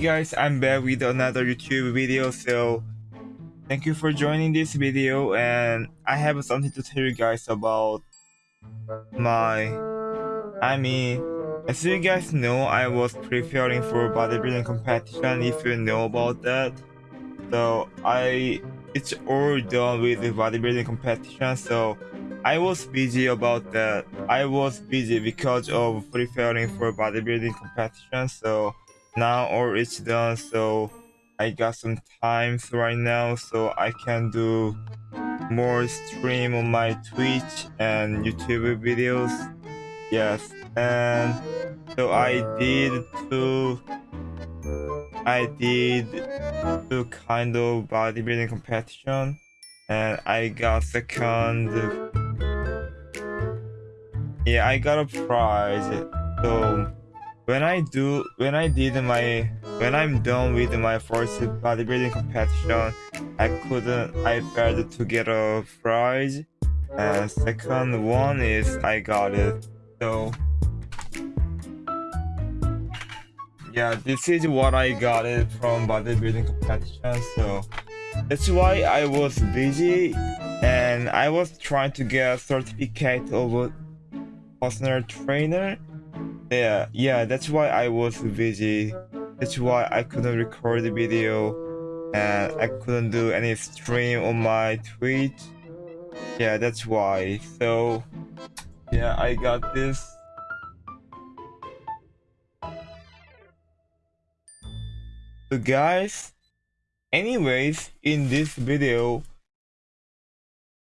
Guys, I'm back with another YouTube video, so thank you for joining this video and I have something to tell you guys about my, I mean, as you guys know, I was preparing for bodybuilding competition if you know about that. So I, it's all done with the bodybuilding competition, so I was busy about that. I was busy because of preparing for bodybuilding competition, so now all it's done so I got some time right now so I can do more stream on my Twitch and YouTube videos. Yes and so I did two I did two kind of bodybuilding competition and I got second. Yeah I got a prize so when I do when I did my when I'm done with my first bodybuilding competition I couldn't I failed to get a prize. And second one is I got it. So yeah this is what I got it from bodybuilding competition. So that's why I was busy and I was trying to get a certificate of a personal trainer yeah, yeah, that's why I was busy. That's why I couldn't record the video and I couldn't do any stream on my Twitch. Yeah, that's why. So, yeah, I got this. So guys, anyways, in this video,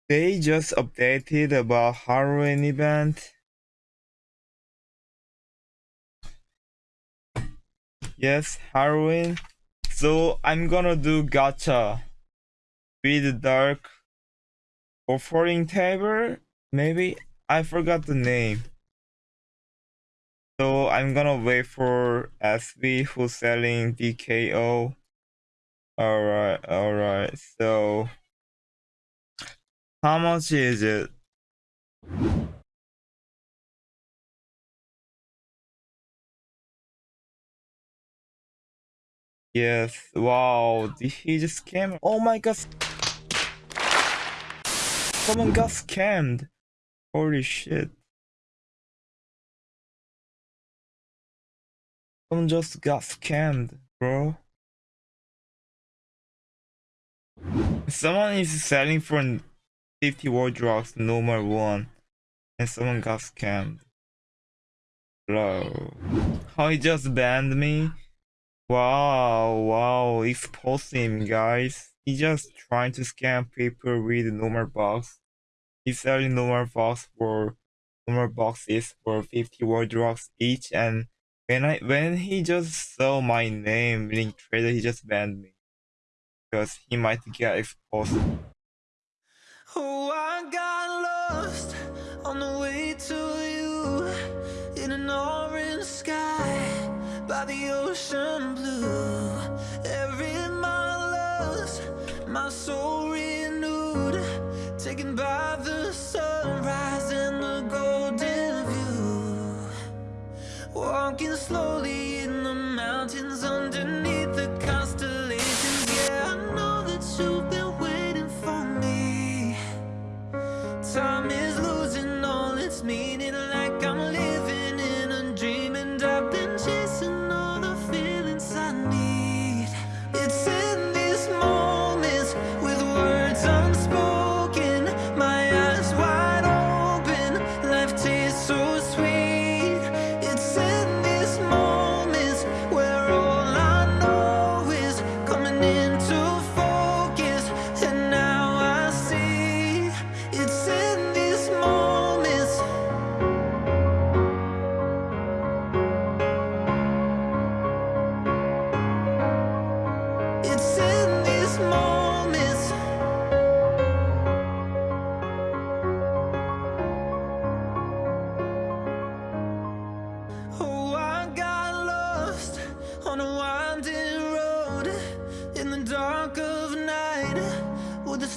they just updated about Halloween event Yes, Halloween. So I'm gonna do gacha with dark offering table. Maybe I forgot the name. So I'm gonna wait for SB who's selling DKO. Alright, alright. So how much is it? Yes, wow, did he just scam? Oh my god! Someone got scammed! Holy shit. Someone just got scammed, bro. Someone is selling for 50 world locks, normal one. And someone got scammed. Bro. How he just banned me? Wow, wow, expose him, guys. He's just trying to scam people with normal box. He's selling normal box for normal boxes for 50 world locks each and when I when he just saw my name link trader he just banned me. Because he might get exposed. Oh I got lost on the way to the ocean blue. Every mile lost, my soul renewed. Taken by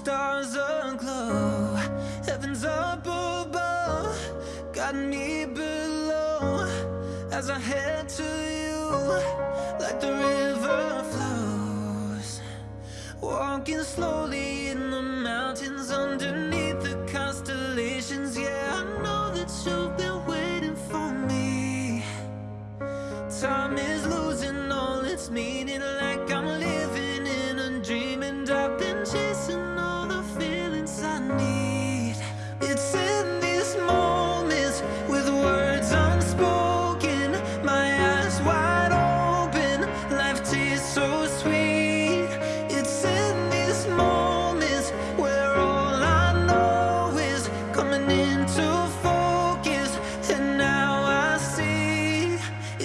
stars aglow. Heaven's up above. Got me below. As I head to you Like the river flows. Walking slowly in the mountains underneath.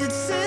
It's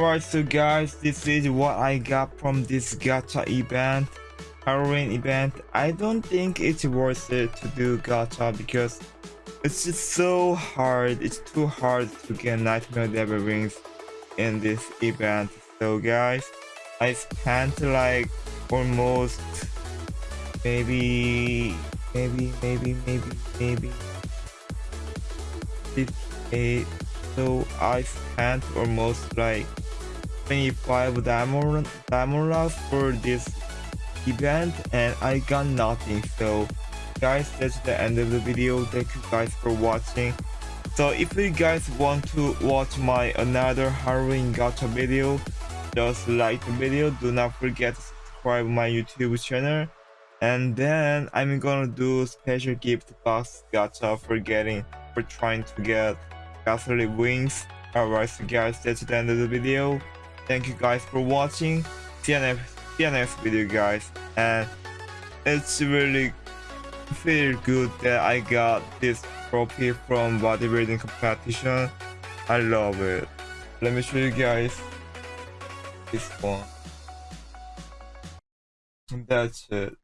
Alright, so guys, this is what I got from this gacha event, Halloween event. I don't think it's worth it to do gacha because it's just so hard. It's too hard to get Nightmare Devil Wings in this event. So guys, I spent like almost maybe, maybe, maybe, maybe, maybe 58 so I spent almost like 25 diamond diamond loss for this event and I got nothing. So guys that's the end of the video. Thank you guys for watching. So if you guys want to watch my another Halloween gacha video just like the video. Do not forget to subscribe my youtube channel. And then I'm gonna do special gift box gacha for getting for trying to get gasoline wings. Alright so guys that's the end of the video thank you guys for watching. You next video guys. And it's really feel good that I got this trophy from bodybuilding competition. I love it. Let me show you guys this one. That's it